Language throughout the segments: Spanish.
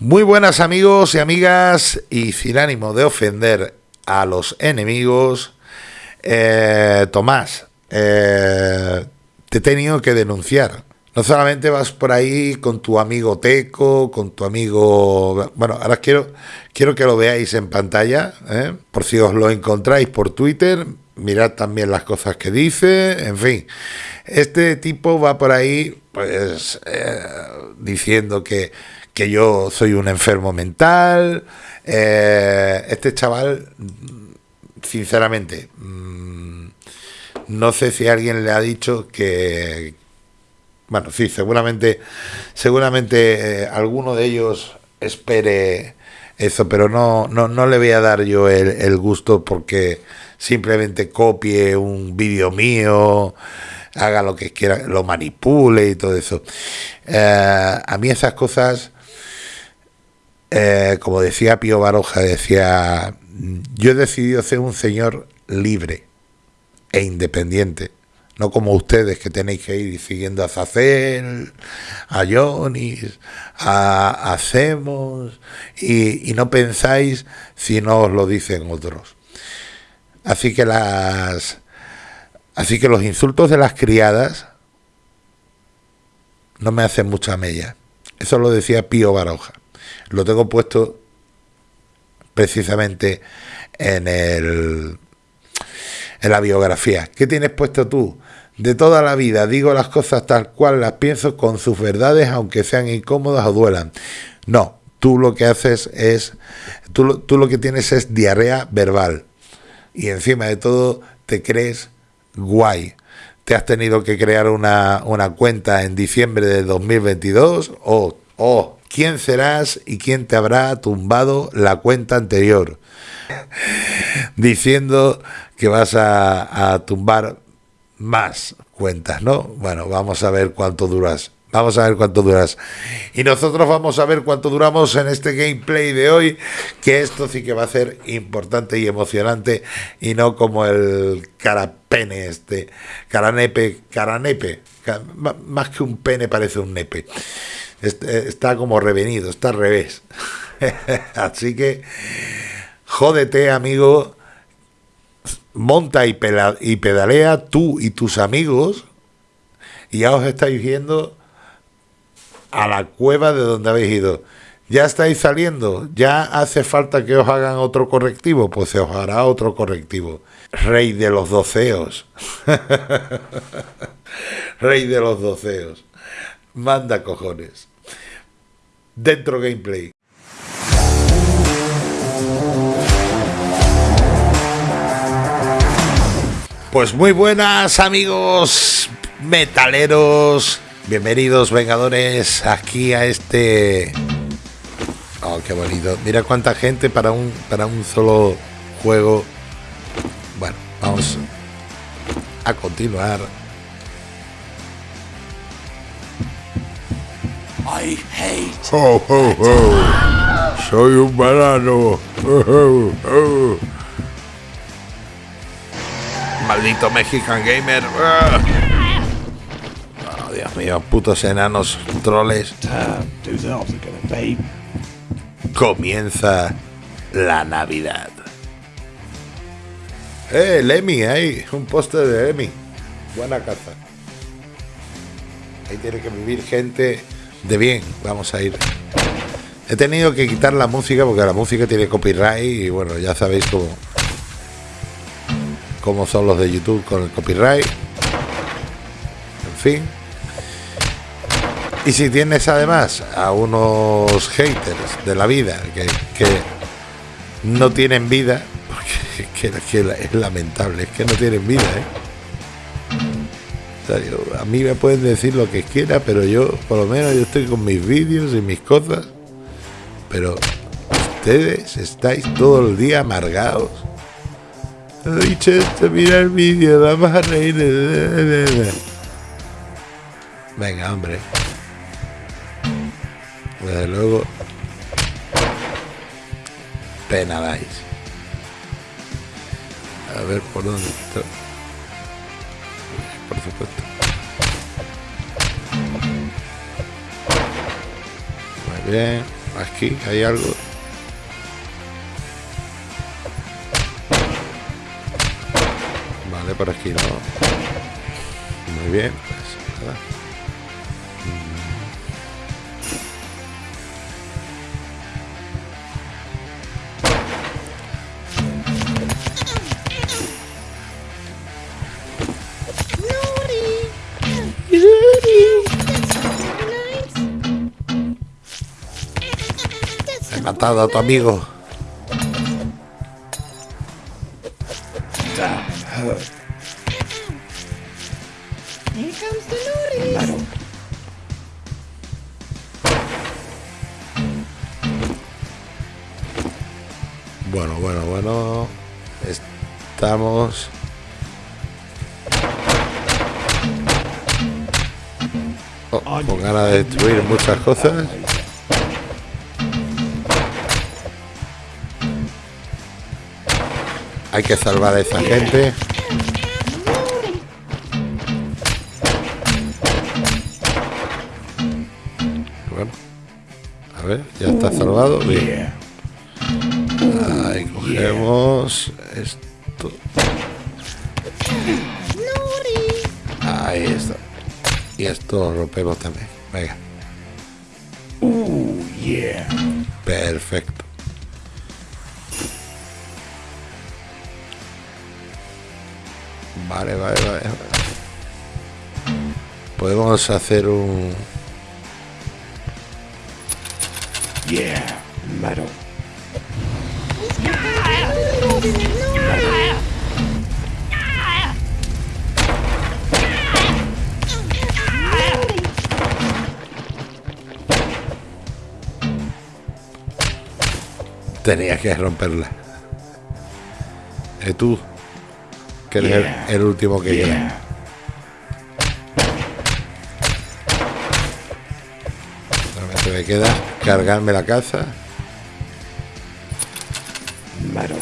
Muy buenas amigos y amigas y sin ánimo de ofender a los enemigos, eh, Tomás, eh, te he tenido que denunciar. No solamente vas por ahí con tu amigo Teco, con tu amigo... Bueno, ahora quiero, quiero que lo veáis en pantalla, ¿eh? por si os lo encontráis por Twitter, mirad también las cosas que dice, en fin. Este tipo va por ahí pues diciendo que que yo soy un enfermo mental. Eh, este chaval, sinceramente, mm, no sé si alguien le ha dicho que, bueno, sí, seguramente, seguramente eh, alguno de ellos espere eso, pero no, no, no le voy a dar yo el, gusto porque simplemente copie un vídeo mío, haga lo que quiera, lo manipule y todo eso. Eh, a mí esas cosas eh, como decía Pío Baroja, decía, yo he decidido ser un señor libre e independiente, no como ustedes que tenéis que ir siguiendo a Zacel, a Jonis, a Hacemos, y, y no pensáis si no os lo dicen otros. Así que las... Así que los insultos de las criadas no me hacen mucha mella. Eso lo decía Pío Baroja lo tengo puesto precisamente en el en la biografía. ¿Qué tienes puesto tú? De toda la vida digo las cosas tal cual las pienso con sus verdades, aunque sean incómodas o duelan. No, tú lo que haces es, tú, tú lo que tienes es diarrea verbal. Y encima de todo te crees guay. Te has tenido que crear una, una cuenta en diciembre de 2022 o, o quién serás y quién te habrá tumbado la cuenta anterior, diciendo que vas a, tumbar más cuentas, ¿no? Bueno, vamos a ver cuánto duras. Vamos a ver cuánto duras. Y nosotros vamos a ver cuánto duramos en este gameplay de hoy, que esto sí que va a ser importante y emocionante y no como el carapene este, caranepe, caranepe, más que un pene parece un nepe. Eh, está como revenido, está al revés. Así que jódete, amigo, monta y, pedalea tú y tus amigos y ya os estáis yendo a la cueva de donde habéis ido. Ya estáis saliendo, ya hace falta que os hagan otro correctivo, pues se os hará otro correctivo. Rey de los doceos. Rey de los doceos. Manda cojones dentro gameplay. Pues muy buenas amigos metaleros, bienvenidos vengadores aquí a este... Oh, qué bonito. Mira cuánta gente para un, para un solo juego. Bueno, vamos a continuar. I hate. Oh, oh, oh. Soy un banano. Maldito Mexican Gamer. Oh, Dios mío, putos enanos troles. Comienza la Navidad. Eh, Lemmy, ahí, un póster de Lemmy. Buena caza. Ahí tiene que vivir gente de bien, vamos a ir. He tenido que quitar la música porque la música tiene copyright y bueno, ya sabéis cómo, cómo son los de YouTube con el copyright. En fin. Y si tienes además a unos haters de la vida que, que no tienen vida, porque es lamentable, es que no tienen vida, ¿eh? A mí me pueden decir lo que quiera, pero yo, por lo menos, yo estoy con mis vídeos y mis cosas. Pero ustedes estáis todo el día amargados. He dicho esto, mira el vídeo, vamos a reír. Venga, hombre. Desde luego, pena dais. A ver por dónde por supuesto. Muy bien. Aquí hay algo. Vale, por aquí no. Muy bien, pues nada. A tu amigo. Bueno, bueno, bueno. Estamos. Oh, con ganas de destruir muchas cosas. Hay que salvar a esa gente. Bueno, a ver, ya está salvado. Bien. Ahí cogemos esto. Ahí está. Y esto lo rompemos también. Venga. Perfecto. Vale, vale, vale. Podemos hacer un... Yeah, metal. Tenía que romperla. ¿Y tú? Que el- Yeah. el, último que queda. Yeah. Solamente me queda cargarme la caza. Metal.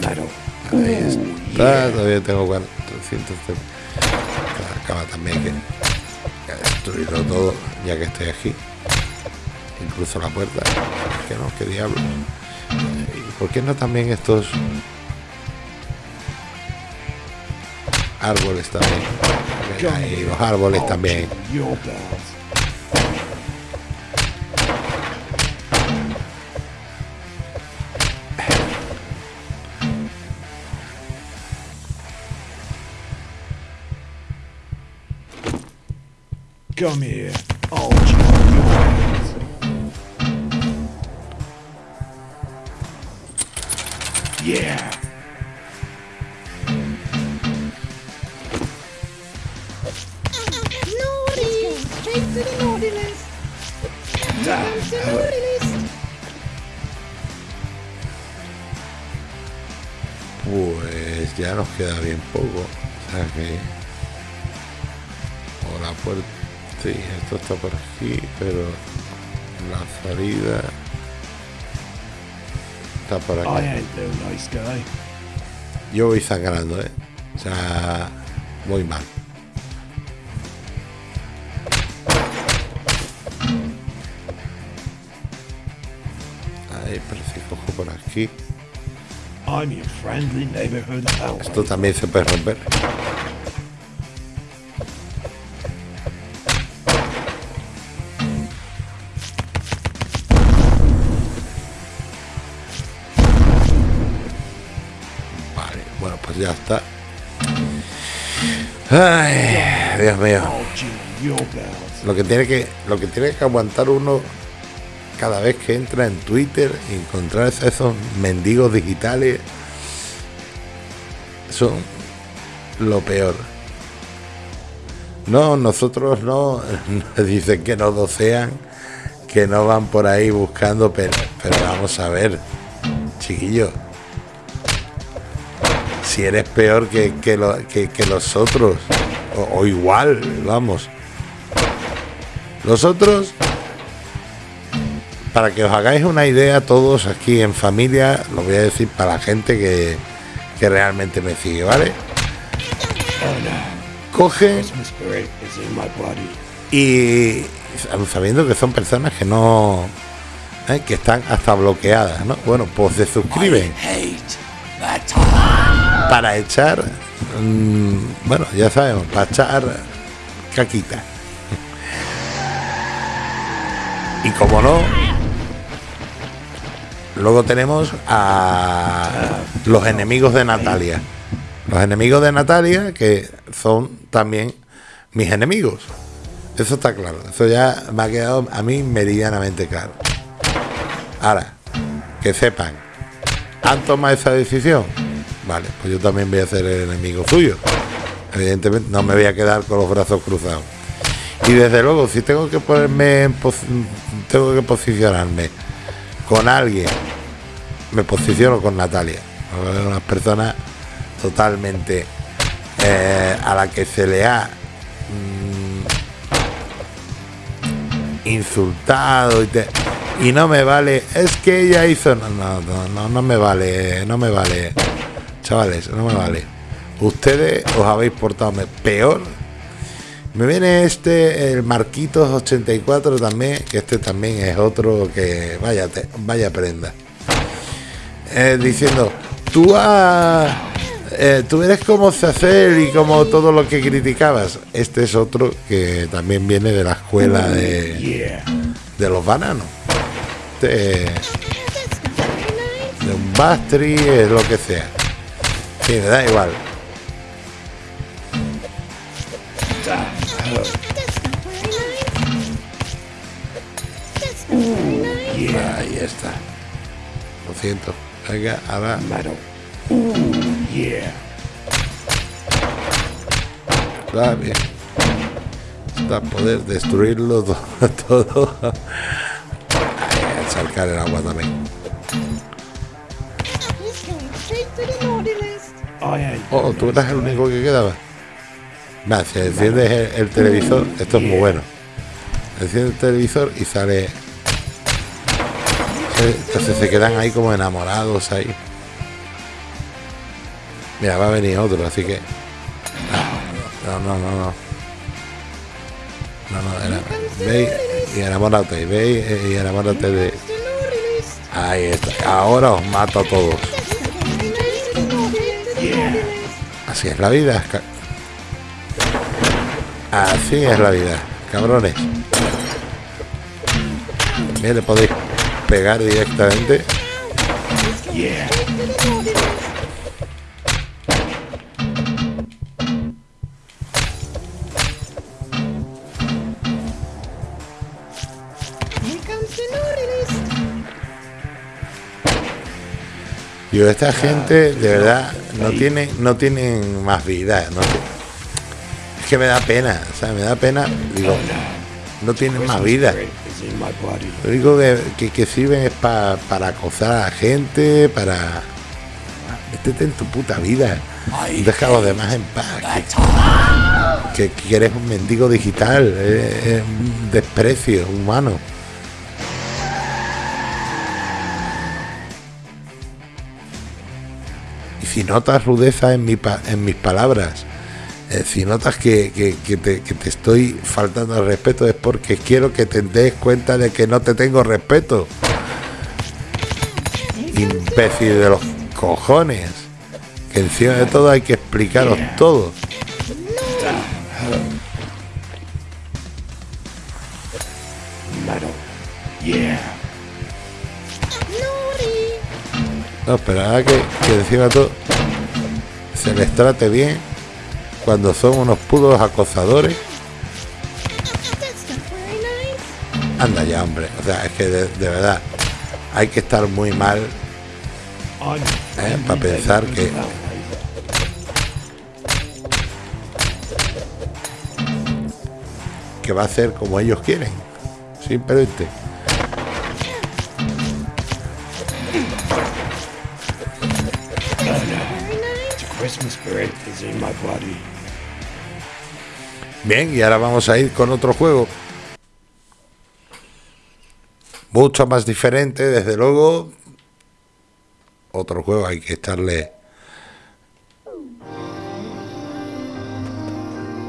Metal. Ahí está. Todavía tengo 400. La cama también que, que destruirlo todo ya que estoy aquí. Incluso la puerta. Que no, qué diablo. ¿Y por qué no también estos árboles también? Ahí, los árboles también. Come here. Naughty! Straight to the list. Pues ya nos queda bien poco. O sea que. O la puerta. Sí, esto está por aquí, pero la salida está por aquí. Yo voy sangrando, ¿eh? O sea, voy mal. Parece cojo por aquí. Esto también se puede romper. Vale, bueno, pues ya está. Ay, Dios mío. Lo que tiene que, lo que tiene que aguantar uno cada vez que entra en Twitter encontrarse a esos mendigos digitales son lo peor. No, nosotros no, dicen que no docean, que no van por ahí buscando, pero, pero vamos a ver, chiquillo. Si eres peor que, que, lo- que- que los otros, o, o igual, vamos. Los otros, para que os hagáis una idea todos aquí en familia, lo voy a decir para la gente que, que realmente me sigue, ¿vale? Body. y sabiendo que son personas que no ¿eh? que están hasta bloqueadas, ¿no? Bueno, pues se suscriben para echar, mm, bueno, ya sabemos, para echar caquita. Y como no, luego tenemos a los enemigos de Natalia. Los enemigos de Natalia, que son también mis enemigos. Eso está claro. Eso ya me ha quedado a mí meridianamente claro. Ahora, que sepan, ¿han tomado esa decisión? Vale, pues yo también voy a ser el enemigo suyo. Evidentemente no me voy a quedar con los brazos cruzados. Y desde luego, si tengo que ponerme tengo que posicionarme con alguien, me posiciono con Natalia. Una persona totalmente eh, a la que se le ha mm, insultado y, te- y no me vale. Es que ella hizo. No, no, no, no, me vale, no me vale. Chavales, no me vale. Ustedes os habéis portado peor. Me viene este, el Marquitos 84 también, que este también es otro que vaya, te- vaya prenda. Eh, diciendo, tú, has- eh, tú eres como hacer y como todo lo que criticabas. Este es otro que también viene de la escuela de, de los bananos. De un Bastri, es lo que sea. Sí, me da igual. Ahí está. Lo siento. Venga, ahora. Ooh, yeah. Está bien. Está poder destruirlo to- todo. Ay, a sacar el agua también. Oh, tú eras el único que quedaba. Si enciendes el, el televisor, esto es muy bueno. Enciendes el televisor y sale. Entonces se quedan ahí como enamorados ahí. Mira, va a venir otro, así que. No, no, no, no. No, no, era- ve y enamórate, ve y enamórate de. Ahí está. Ahora os mato a todos. Así es la vida. Así es la vida, cabrones. Bien, le podéis pegar directamente. Yeah. Yo, esta gente de verdad no tiene, no tienen más vida. No que me da pena, o sea, me da pena. Digo, no tienen más vida. Lo único que, que, que sirven es pa- para acosar a la gente, para... Métete en tu puta vida. Deja a los demás en paz. Que, que- eres un mendigo digital. Es, es un desprecio humano. Y si notas rudeza en, mi pa- en mis palabras, eh, si notas que, que- que te, que te estoy faltando al respeto, es porque quiero que te des cuenta de que no te tengo respeto. Imbécil de los cojones. Que encima de todo hay que explicaros todo. No, pero ahora que, que encima todo se les trate bien cuando son unos puros acosadores. Anda ya, hombre. O sea, es que de, verdad hay que estar muy mal Eh, pa' pensar que- que va a ser como ellos quieren. Simplemente. Christmas is in my body. Bien, y ahora vamos a ir con otro juego. Mucho más diferente, desde luego. Otro juego hay que estarle.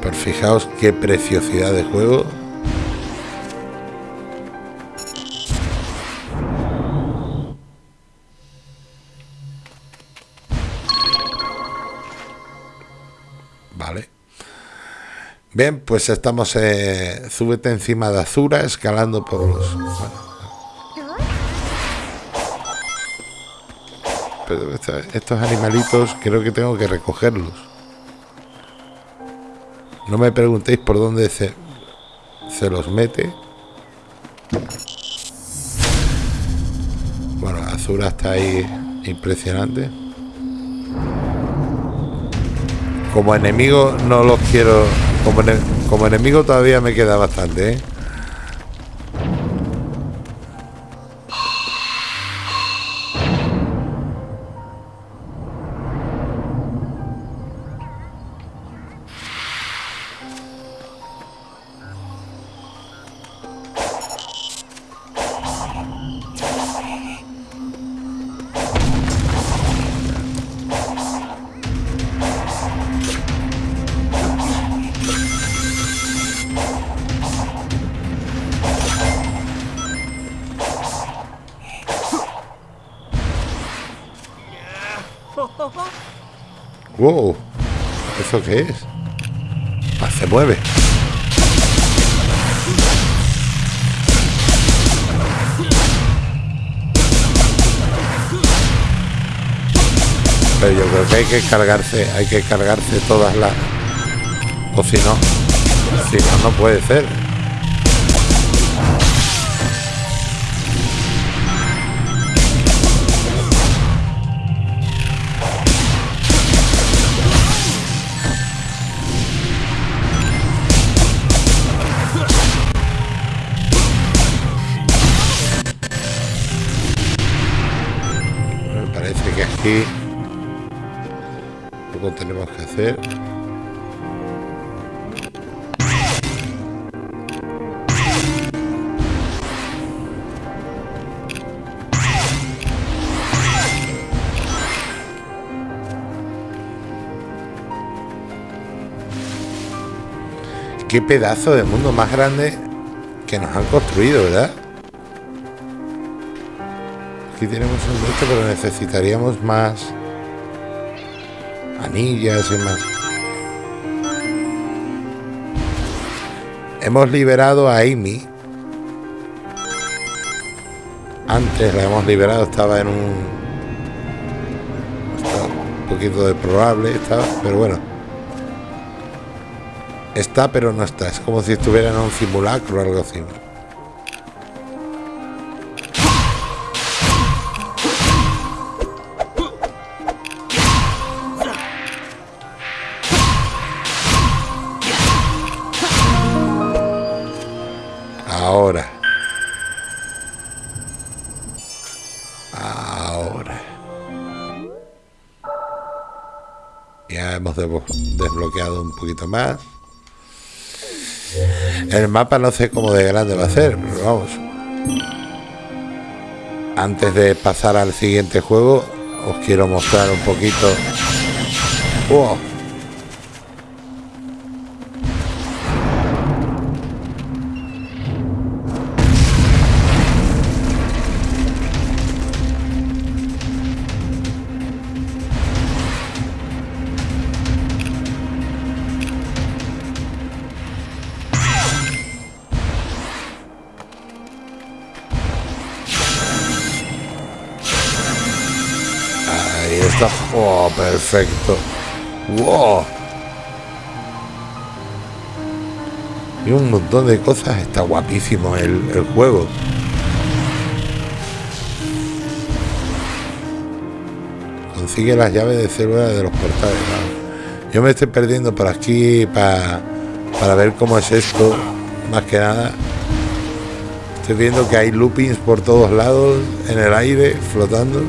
Pero fijaos qué preciosidad de juego. Bien, pues estamos. Eh, súbete encima de Azura, escalando por los. pero estos animalitos creo que tengo que recogerlos. No me preguntéis por dónde se, se los mete. Bueno, Azura está ahí impresionante. Como enemigo no los quiero. Como, ene- como enemigo todavía me queda bastante, ¿eh? Wow, ¿eso qué es? Ah, se mueve. Pero yo creo que hay que cargarse, hay que cargarse todas las. O si no, si no, no puede ser. Aquí poco tenemos que hacer. Qué pedazo de mundo más grande que nos han construido, ¿verdad? Aquí tenemos un de esto, pero necesitaríamos más anillas y más. Hemos liberado a Amy. Antes la hemos liberado, estaba en un. Estaba un poquito deplorable, estaba, pero bueno. Está, pero no está. Es como si estuviera en un simulacro o algo así. Desbloqueado un poquito más. El mapa no sé cómo de grande va a ser, pero vamos. Antes de pasar al siguiente juego, os quiero mostrar un poquito. ¡Wow! Está. ¡Oh, perfecto! ¡Wow! Y un montón de cosas. Está guapísimo el, juego. Consigue las llaves de célula de los portales. Yo me estoy perdiendo por aquí pa- para ver cómo es esto. Más que nada. Estoy viendo que hay loopings por todos lados, en el aire, flotando.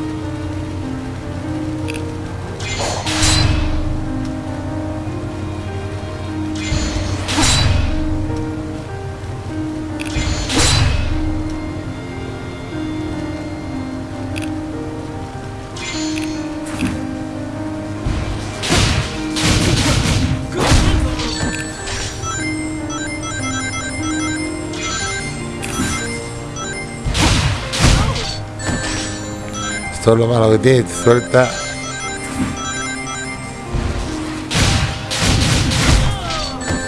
Esto es lo malo que tiene, suelta.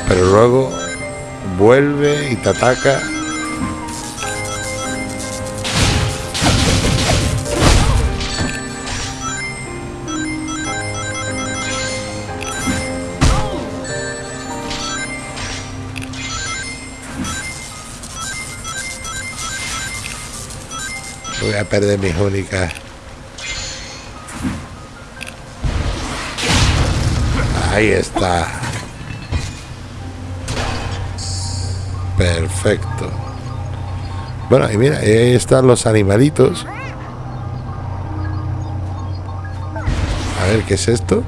pero luego vuelve y te ataca. Voy a perder mis únicas. Ahí está. Perfecto. Bueno, y mira, ahí están los animalitos. A ver, ¿qué es esto?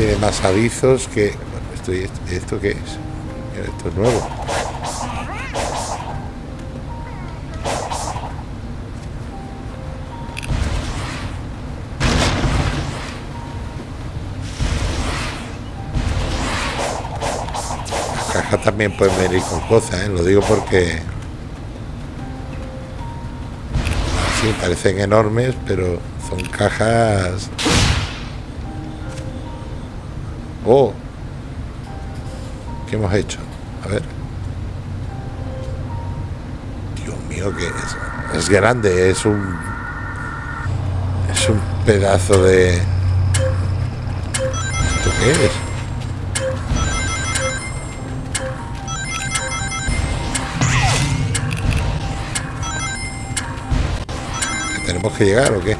Tiene más avisos que... esto, esto, ¿esto qué es? Esto es nuevo. Las cajas también pueden venir con cosas, ¿eh? Lo digo porque... Sí, parecen enormes, pero son cajas... Oh. ¿Qué hemos hecho? A ver. Dios mío, que es, es grande, es un es un pedazo de ¿Esto qué es? ¿Que ¿Tenemos que llegar o qué?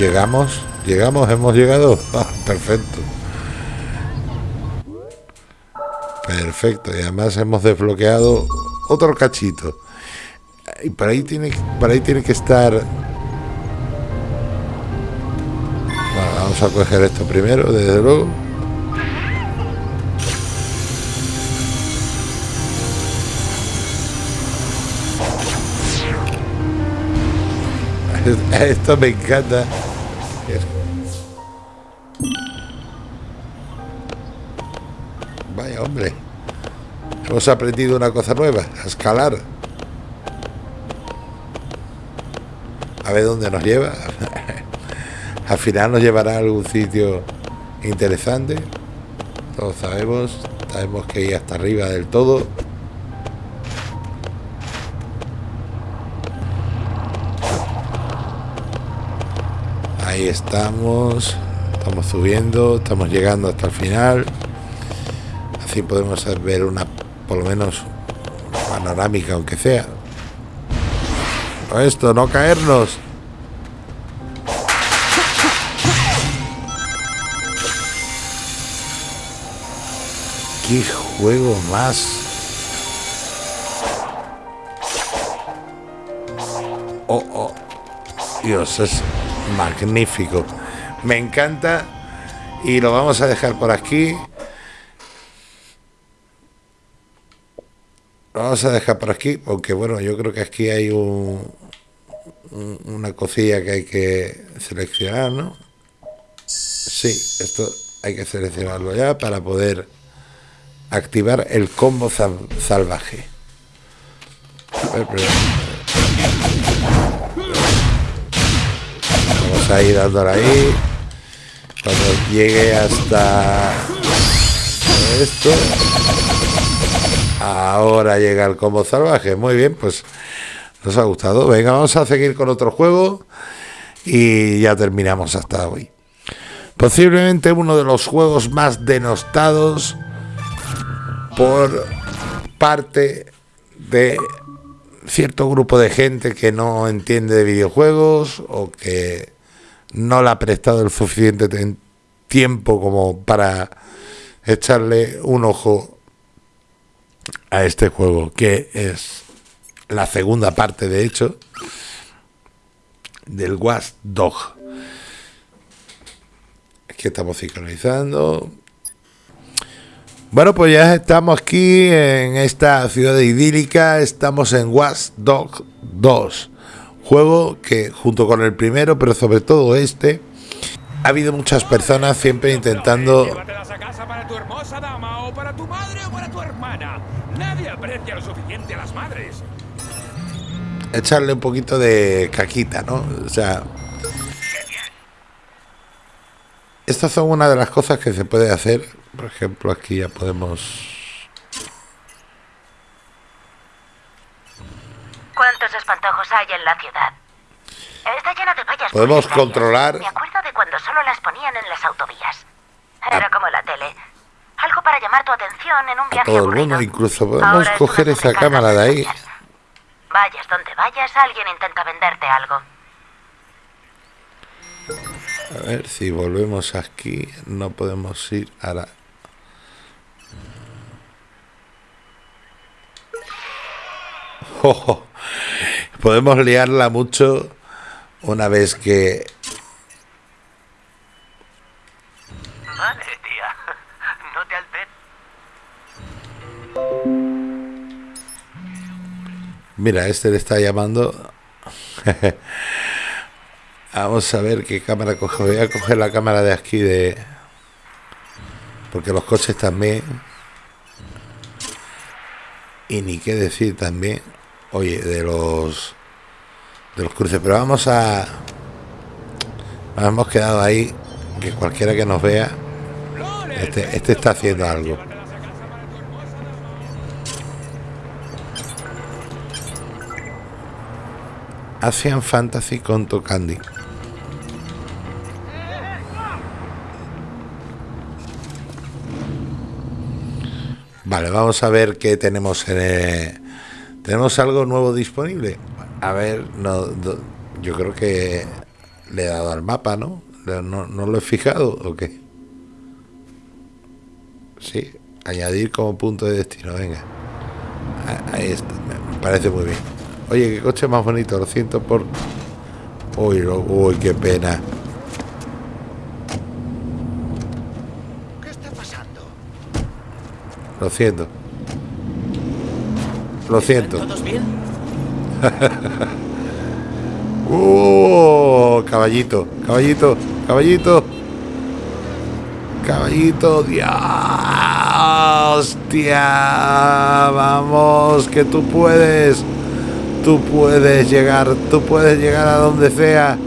Llegamos, llegamos, hemos llegado. Ah, perfecto. Perfecto, y además hemos desbloqueado otro cachito. Y por ahí tiene, por ahí tiene que estar. Bueno, vamos a coger esto primero, desde luego. Esto me encanta. Hemos aprendido una cosa nueva, a escalar. A ver dónde nos lleva. Al final nos llevará a algún sitio interesante. Todos sabemos, sabemos que ir hasta arriba del todo. Ahí estamos. Estamos subiendo, estamos llegando hasta el final. Así podemos ver una, por lo menos, panorámica, aunque sea. Esto, no caernos. Qué juego más. Oh, oh. Dios, es magnífico. Me encanta. Y lo vamos a dejar por aquí. Vamos a dejar por aquí, porque bueno, yo creo que aquí hay un, un- una cosilla que hay que seleccionar, ¿no? Sí, esto hay que seleccionarlo ya para poder activar el combo sal- salvaje. A ver, pero- Vamos a ir dándole ahí. Cuando llegue hasta esto. Ahora llega el combo salvaje. Muy bien, pues nos ha gustado. Venga, vamos a seguir con otro juego. Y ya terminamos hasta hoy. Posiblemente uno de los juegos más denostados por parte de cierto grupo de gente que no entiende de videojuegos o que no le ha prestado el suficiente tiempo como para echarle un ojo a este juego, que es la segunda parte, de hecho, del Watch Dog. Aquí estamos sincronizando. Bueno, pues ya estamos aquí en esta ciudad idílica, estamos en Watch Dog 2, juego que junto con el primero, pero sobre todo este, ha habido muchas personas siempre intentando Llévatelas a casa para tu hermosa dama o para tu madre o para tu hermana. Nadie aprecia lo suficiente a las madres. echarle un poquito de caquita, ¿no? O sea, estas son una de las cosas que se puede hacer. Por ejemplo, aquí ya podemos... ¿Cuántos espantojos hay en la ciudad? Está lleno de vallas Podemos controlar- Me acuerdo de cuando solo las ponían en las autovías. Era como la tele. Algo para llamar tu atención en un A viaje todo el aburrido. mundo, incluso podemos Ahora es coger una esa cámara de ahí. Vayas donde vayas, alguien intenta venderte algo. A ver si volvemos aquí. No podemos ir a la... Ojo. Podemos liarla mucho una vez que... Vale, tía. No te alteres. Mira, este le está llamando. Vamos a ver qué cámara coge. Voy a coger la cámara de aquí de... Porque los coches también... Y ni qué decir también. Oye, de los... De los cruces. Pero vamos a... Hemos quedado ahí. Que cualquiera que nos vea... Este, este está haciendo algo. Asian Fantasy con Candy. Vale, vamos a ver qué tenemos en el- ¿Tenemos algo nuevo disponible? A ver, no, yo creo que le he dado al mapa, ¿no? ¿No, no lo he fijado o qué? Sí, añadir como punto de destino, venga. Ah, Ahí está, me parece muy bien. Oye, qué coche más bonito, lo siento por... Uy, lo- uy, qué pena. ¿Qué está pasando? Lo siento. Lo siento. ¿Todos bien? ¡Uh! Caballito, caballito, caballito. Caballito, Dios. Vamos, que tú puedes. Tú puedes llegar, tú puedes llegar a donde sea.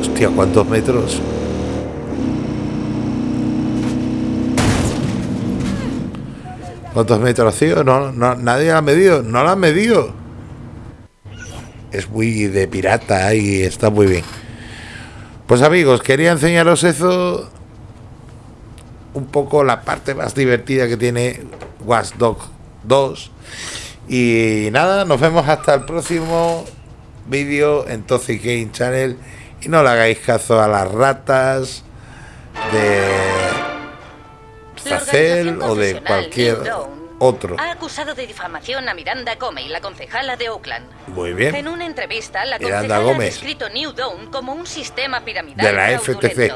Hostia, ¿cuántos metros? ¿Cuántos metros, tío? No, no, nadie lo ha medido, no lo han medido. Es muy de pirata y está muy bien. Pues amigos, quería enseñaros eso. Un poco la parte más divertida que tiene Watch Dog 2. Y nada, nos vemos hasta el próximo vídeo en Toxic Game Channel. Y no le hagáis caso a las ratas de Organización o de cualquier otro. Ha acusado de difamación a Miranda Comey, la concejala de Oakland. Muy bien. En una entrevista, la Miranda concejala ha Gómez. descrito New Dawn como un sistema piramidal De la. FTC.